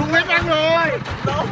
Không hết ăn rồi. Đúng.